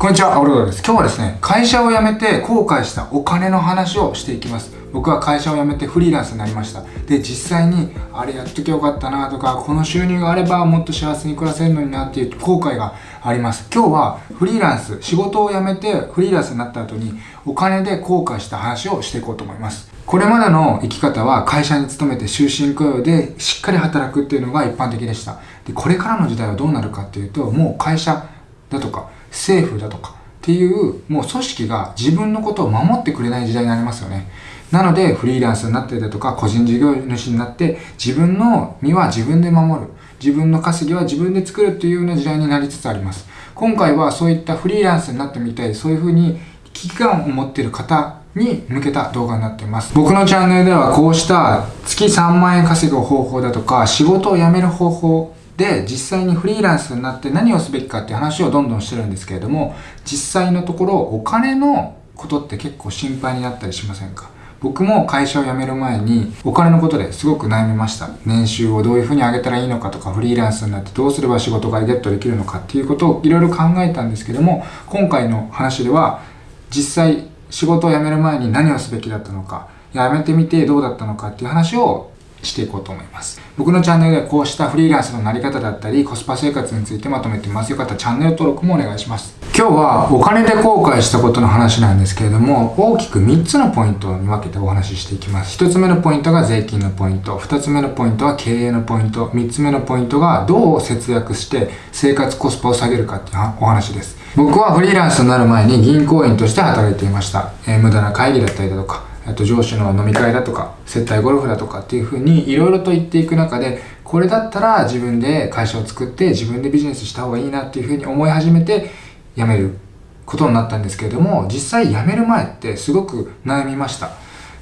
こんにちは、アオロドです。今日はですね、会社を辞めて後悔したお金の話をしていきます。僕は会社を辞めてフリーランスになりました。で、実際に、あれやっときゃよかったなとか、この収入があればもっと幸せに暮らせるのになっていう後悔があります。今日はフリーランス、仕事を辞めてフリーランスになった後に、お金で後悔した話をしていこうと思います。これまでの生き方は会社に勤めて終身雇用でしっかり働くっていうのが一般的でした。で、これからの時代はどうなるかっていうと、もう会社だとか、政府だとかっていうもう組織が自分のことを守ってくれない時代になりますよね。なのでフリーランスになってだとか個人事業主になって自分の身は自分で守る。自分の稼ぎは自分で作るっていうような時代になりつつあります。今回はそういったフリーランスになってみたい、そういうふうに危機感を持っている方に向けた動画になっています。僕のチャンネルではこうした月3万円稼ぐ方法だとか仕事を辞める方法で実際にフリーランスになって何をすべきかっていう話をどんどんしてるんですけれども実際のところお金のことって結構心配になったりしませんか？僕も会社を辞める前にお金のことですごく悩みました。年収をどういうふうに上げたらいいのかとかフリーランスになってどうすれば仕事がゲットできるのかっていうことをいろいろ考えたんですけども今回の話では実際仕事を辞める前に何をすべきだったのか辞めてみてどうだったのかっていう話をしていこうと思います。僕のチャンネルではこうしたフリーランスのなり方だったり、コスパ生活についてまとめてます。よかったらチャンネル登録もお願いします。今日はお金で後悔したことの話なんですけれども、大きく3つのポイントに分けてお話ししていきます。1つ目のポイントが税金のポイント、2つ目のポイントは経営のポイント、3つ目のポイントがどう節約して生活コスパを下げるかっていうお話です。僕はフリーランスになる前に銀行員として働いていました。えー、無駄な会議だったりだとか、あと上司の飲み会だとか接待ゴルフだとかっていうふうにいろいろと言っていく中でこれだったら自分で会社を作って自分でビジネスした方がいいなっていうふうに思い始めて辞めることになったんですけれども実際辞める前ってすごく悩みました。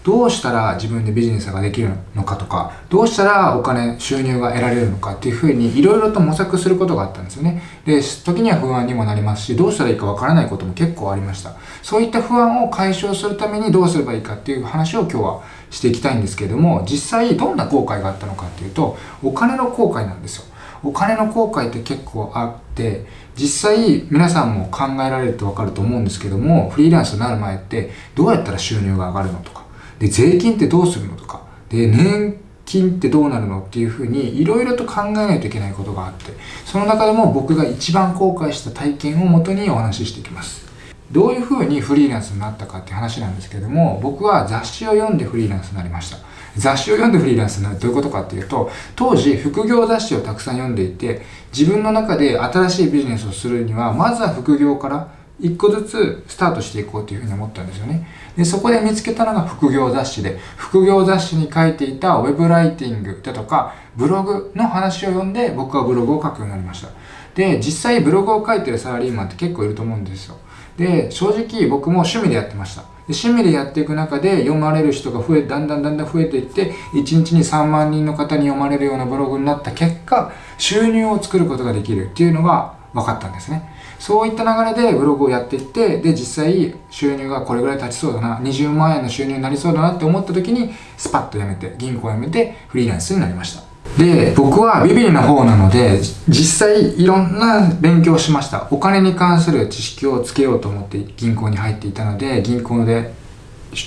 どうしたら自分でビジネスができるのかとか、どうしたらお金、収入が得られるのかっていうふうにいろいろと模索することがあったんですよね。で、時には不安にもなりますし、どうしたらいいかわからないことも結構ありました。そういった不安を解消するためにどうすればいいかっていう話を今日はしていきたいんですけれども、実際どんな後悔があったのかっていうと、お金の後悔なんですよ。お金の後悔って結構あって実際皆さんも考えられると分かると思うんですけどもフリーランスになる前ってどうやったら収入が上がるのとかで、税金ってどうするのとか、で、年金ってどうなるのっていうふうにいろいろと考えないといけないことがあって、その中でも僕が一番後悔した体験をもとにお話ししていきます。どういうふうにフリーランスになったかって話なんですけども、僕は雑誌を読んでフリーランスになりました。雑誌を読んでフリーランスになるどういうことかっていうと、当時副業雑誌をたくさん読んでいて、自分の中で新しいビジネスをするには、まずは副業から一個ずつスタートしていこうというふうに思ったんですよね。で、そこで見つけたのが副業雑誌で、副業雑誌に書いていたウェブライティングだとか、ブログの話を読んで僕はブログを書くようになりました。で、実際ブログを書いてるサラリーマンって結構いると思うんですよ。で、正直僕も趣味でやってました。で趣味でやっていく中で読まれる人が増え、だんだんだんだん増えていって、1日に3万人の方に読まれるようなブログになった結果、収入を作ることができるっていうのが分かったんですね。そういった流れでブログをやっていって、で、実際収入がこれぐらい立ちそうだな、20万円の収入になりそうだなって思った時に、スパッと辞めて、銀行を辞めてフリーランスになりました。で、僕はビビリな方なので、実際いろんな勉強をしました。お金に関する知識をつけようと思って銀行に入っていたので、銀行で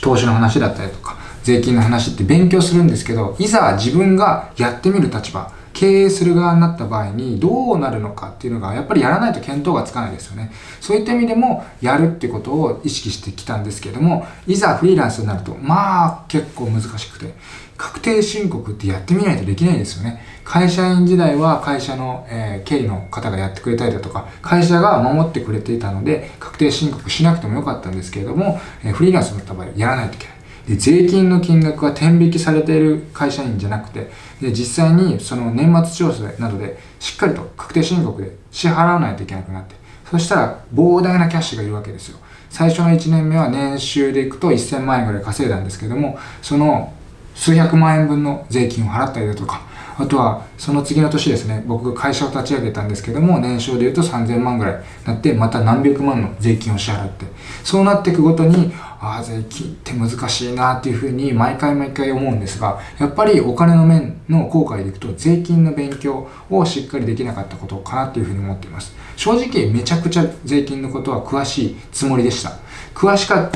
投資の話だったりとか、税金の話って勉強するんですけど、いざ自分がやってみる立場、経営する側になった場合にどうなるのかっていうのがやっぱりやらないと見当がつかないですよね。そういった意味でもやるってことを意識してきたんですけども、いざフリーランスになるとまあ結構難しくて、確定申告ってやってみないとできないですよね。会社員時代は会社の、えー、経理の方がやってくれたりだとか、会社が守ってくれていたので、確定申告しなくてもよかったんですけれども、えー、フリーランスになった場合やらないといけない。で税金の金額が天引きされている会社員じゃなくてで実際にその年末調整などでしっかりと確定申告で支払わないといけなくなってそしたら膨大なキャッシュがいるわけですよ。最初の1年目は年収でいくと1000万円ぐらい稼いだんですけどもその数百万円分の税金を払ったりだとかあとはその次の年ですね僕が会社を立ち上げたんですけども年商で言うと3000万ぐらいになってまた何百万の税金を支払ってそうなっていくごとにああ税金って難しいなっていうふうに毎回毎回思うんですがやっぱりお金の面の後悔でいくと税金の勉強をしっかりできなかったことかなっていうふうに思っています。正直めちゃくちゃ税金のことは詳しいつもりでした。詳しかっ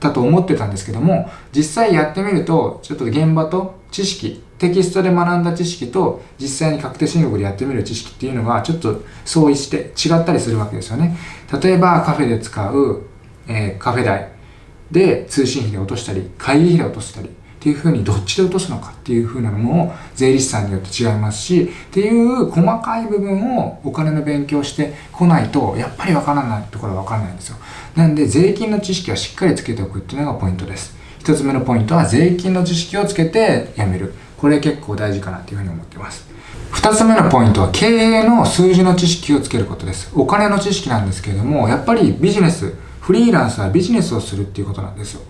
たと思ってたんですけども実際やってみるとちょっと現場と知識テキストで学んだ知識と実際に確定申告でやってみる知識っていうのがちょっと相違して違ったりするわけですよね。例えばカフェで使う、えー、カフェ代。で通信費で落としたり会議費で落としたりっていうふうにどっちで落とすのかっていうふうなのも税理士さんによって違いますしっていう細かい部分をお金の勉強してこないとやっぱりわからないところはわからないんですよ。なんで税金の知識はしっかりつけておくっていうのがポイントです。一つ目のポイントは税金の知識をつけてやめる。これ結構大事かなっていうふうに思ってます。二つ目のポイントは経営の数字の知識をつけることです。お金の知識なんですけれどもやっぱりビジネスフリーランスはビジネスをするっていうことなんですよ。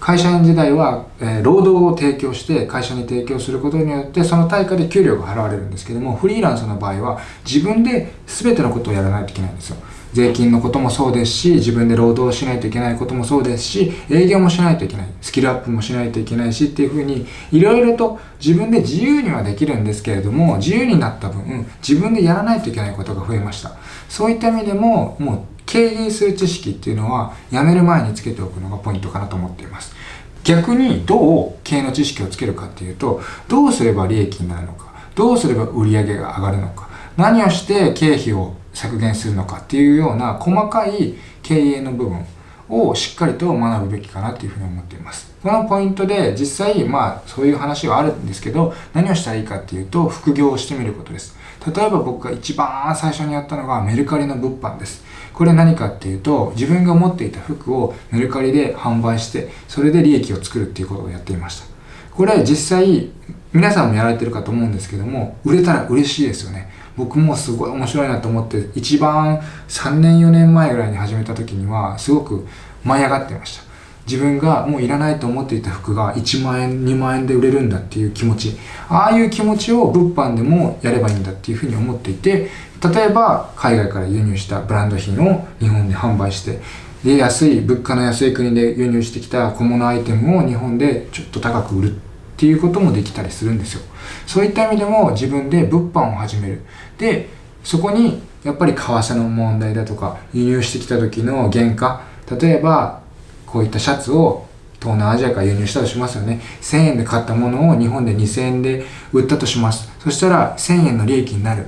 会社員時代は、えー、労働を提供して会社に提供することによってその対価で給料が払われるんですけどもフリーランスの場合は自分で全てのことをやらないといけないんですよ。税金のこともそうですし自分で労働しないといけないこともそうですし営業もしないといけないスキルアップもしないといけないしっていうふうにいろいろと自分で自由にはできるんですけれども自由になった分自分でやらないといけないことが増えました。そういった意味でももう経営する知識っていうのは辞める前につけておくのがポイントかなと思っています逆にどう経営の知識をつけるかっていうとどうすれば利益になるのかどうすれば売り上げが上がるのか何をして経費を削減するのかっていうような細かい経営の部分をしっかりと学ぶべきかなというふうに思っています。このポイントで実際まあそういう話はあるんですけど何をしたらいいかっていうと副業をしてみることです。例えば僕が一番最初にやったのがメルカリの物販です。これ何かっていうと自分が持っていた服をメルカリで販売してそれで利益を作るっていうことをやっていました。これ実際皆さんもやられてるかと思うんですけども売れたら嬉しいですよね。僕もすごい面白いなと思って一番3年4年前ぐらいに始めた時にはすごく舞い上がってました自分がもういらないと思っていた服が1万円2万円で売れるんだっていう気持ち。ああいう気持ちを物販でもやればいいんだっていうふうに思っていて例えば海外から輸入したブランド品を日本で販売してで安い物価の安い国で輸入してきた小物アイテムを日本でちょっと高く売るっていうこともできたりするんですよ。そういった意味でも自分で物販を始める。でそこにやっぱり為替の問題だとか輸入してきた時の原価。例えばこういったシャツを東南アジアから輸入したとしますよね。1000円で買ったものを日本で2000円で売ったとします。そしたら1000円の利益になる。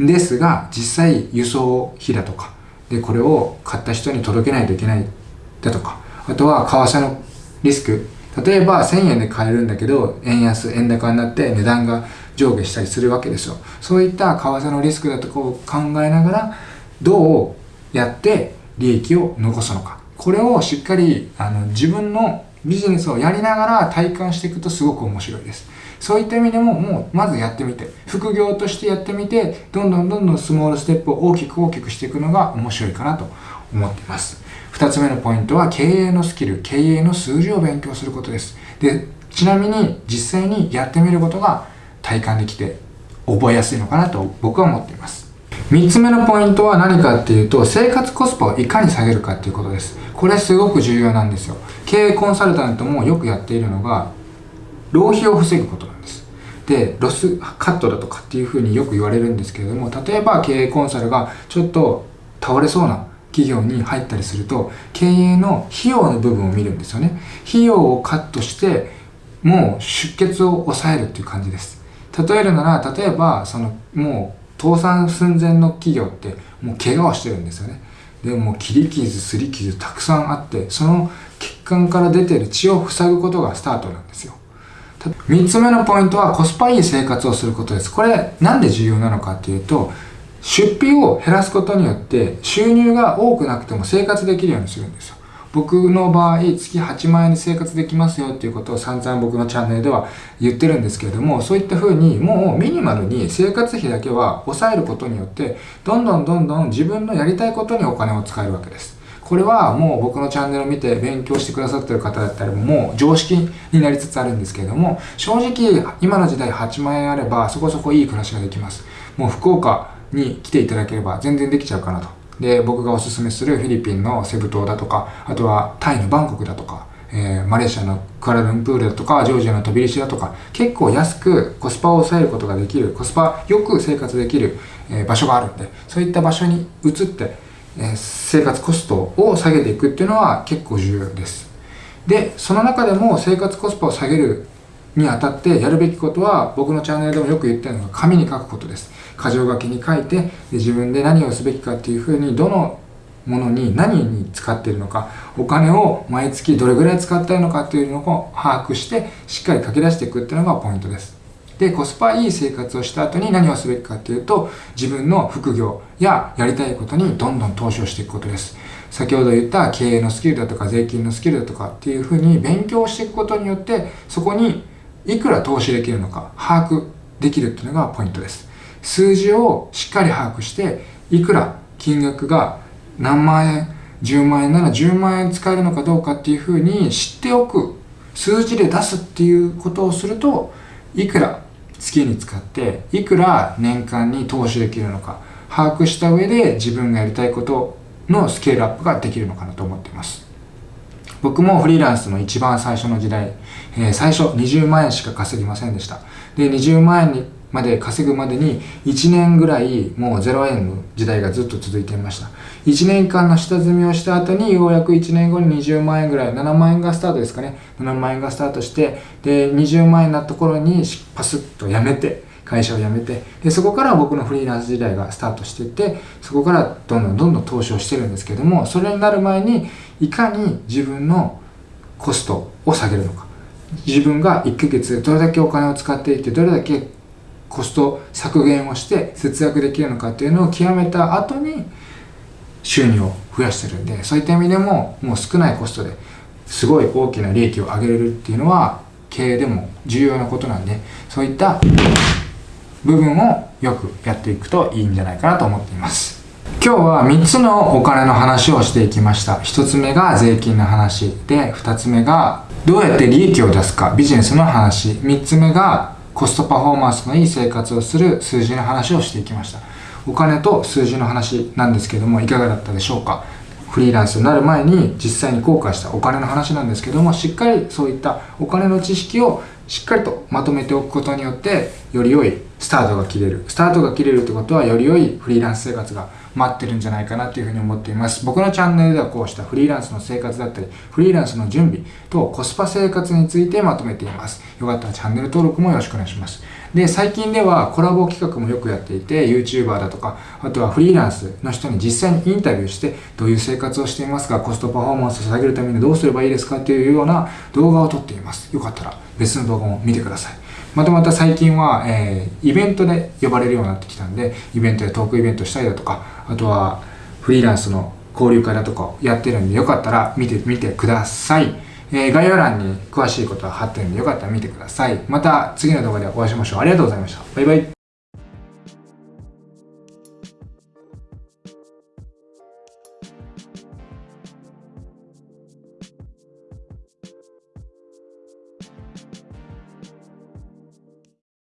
んですが実際輸送費だとか。でこれを買った人に届けないといけないだとか。あとは為替のリスク。例えば1000円で買えるんだけど円安円高になって値段が上下したりするわけですよ。そういった為替のリスクだとかを考えながらどうやって利益を残すのか。これをしっかりあの自分のビジネスをやりながら体感していくとすごく面白いですそういった意味でももうまずやってみて副業としてやってみてどんどんどんどんスモールステップを大きく大きくしていくのが面白いかなと思っています2つ目のポイントは経営のスキル、経営の数字を勉強することです。で、ちなみに実際にやってみることが体感できて覚えやすいのかなと僕は思っています。3つ目のポイントは何かっていうと、生活コスパをいかに下げるかっていうことです。これすごく重要なんですよ。経営コンサルタントもよくやっているのが、浪費を防ぐことなんです。で、ロスカットだとかっていうふうによく言われるんですけれども、例えば経営コンサルがちょっと倒れそうな企業に入ったりすると経営の費用の部分を見るんですよね費用をカットしてもう出血を抑えるっていう感じです例えるなら例えばそのもう倒産寸前の企業ってもう怪我をしてるんですよね。でも切り傷すり傷たくさんあってその血管から出てる血を塞ぐことがスタートなんですよ。3つ目のポイントはコスパいい生活をすることです。これなんで重要なのかっていうと出費を減らすことによって収入が多くなくても生活できるようにするんですよ。僕の場合、月8万円で生活できますよっていうことを散々僕のチャンネルでは言ってるんですけれども、そういった風にもうミニマルに生活費だけは抑えることによって、どんどんどんどん自分のやりたいことにお金を使えるわけです。これはもう僕のチャンネルを見て勉強してくださってる方だったらもう常識になりつつあるんですけれども、正直今の時代8万円あればそこそこいい暮らしができます。もう福岡、に来ていただければ全然できちゃうかなと。で、僕がおすすめするフィリピンのセブ島だとか、あとはタイのバンコクだとか、えー、マレーシアのクアラルンプールだとかジョージアの飛び石だとか結構安くコスパを抑えることができるコスパよく生活できる、えー、場所があるんでそういった場所に移って、えー、生活コストを下げていくっていうのは結構重要です。でその中でも生活コスパを下げるにあたってやるべきことは僕のチャンネルでもよく言ってるのが紙に書くことです。箇条書きに書いて自分で何をすべきかっていうふうにどのものに何に使ってるのか。お金を毎月どれぐらい使っているのかっていうのを把握してしっかり書き出していくっていうのがポイントです。でコスパいい生活をした後に何をすべきかっていうと自分の副業ややりたいことにどんどん投資をしていくことです。先ほど言った経営のスキルだとか税金のスキルだとかっていうふうに勉強していくことによってそこにいくら投資できるのか把握できるっていうのがポイントです。数字をしっかり把握していくら金額が何万円10万円なら10万円使えるのかどうかっていうふうに知っておく数字で出すっていうことをするといくら月に使っていくら年間に投資できるのか把握した上で自分がやりたいことのスケールアップができるのかなと思っています。僕もフリーランスの一番最初の時代、えー、最初20万円しか稼ぎませんでした。で20万円にまで稼ぐまでに1年ぐらいもう0円の時代がずっと続いていました。1年間の下積みをした後にようやく1年後に20万円ぐらい7万円がスタートですかね。7万円がスタートしてで20万円になった頃にパスッと辞めて会社を辞めてでそこから僕のフリーランス時代がスタートしていってそこからどんどんどんどん投資をしてるんですけどもそれになる前にいかに自分のコストを下げるのか。自分が1ヶ月でどれだけお金を使っていてどれだけコスト削減をして節約できるのかっていうのを極めた後に収入を増やしてるんでそういった意味でももう少ないコストですごい大きな利益を上げれるっていうのは経営でも重要なことなんでそういった部分をよくやっていくといいんじゃないかなと思っています。今日は3つのお金の話をしていきました。1つ目が税金の話で2つ目がどうやって利益を出すか。ビジネスの話。3つ目がコストパフォーマンスのいい生活をする数字の話をしていきました。お金と数字の話なんですけどもいかがだったでしょうか。フリーランスになる前に実際に後悔した。お金の話なんですけどもしっかりそういったお金の知識をしっかりとまとめておくことによってより良いスタートが切れる。スタートが切れるってことはより良いフリーランス生活が待ってるんじゃないかなというふうに思っています。僕のチャンネルではこうしたフリーランスの生活だったりフリーランスの準備とコスパ生活についてまとめています。よかったらチャンネル登録もよろしくお願いします。で最近ではコラボ企画もよくやっていて YouTuber だとかあとはフリーランスの人に実際にインタビューしてどういう生活をしていますかコストパフォーマンスを下げるためにどうすればいいですかっていうような動画を撮っています。よかったら別の動画も見てください。またまた最近は、えー、イベントで呼ばれるようになってきたんでイベントでトークイベントしたりだとかあとはフリーランスの交流会だとかやってるんでよかったら見てみてください、えー、概要欄に詳しいことは貼ってるんでよかったら見てください。また次の動画でお会いしましょう。ありがとうございました。バイバイ。